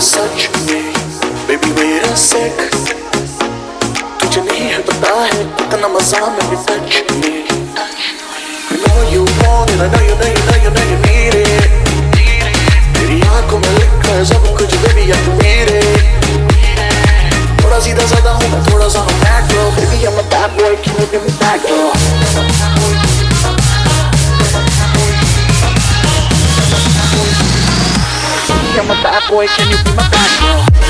सच में बेबी मेरा सेक तुझे नहीं है पता है कितना मज़ा मेरे टच में I know you want it, है थोड़ा सीधा हूँ थोड़ा सा I'm a bad I'm a bad boy, can you be my bad girl?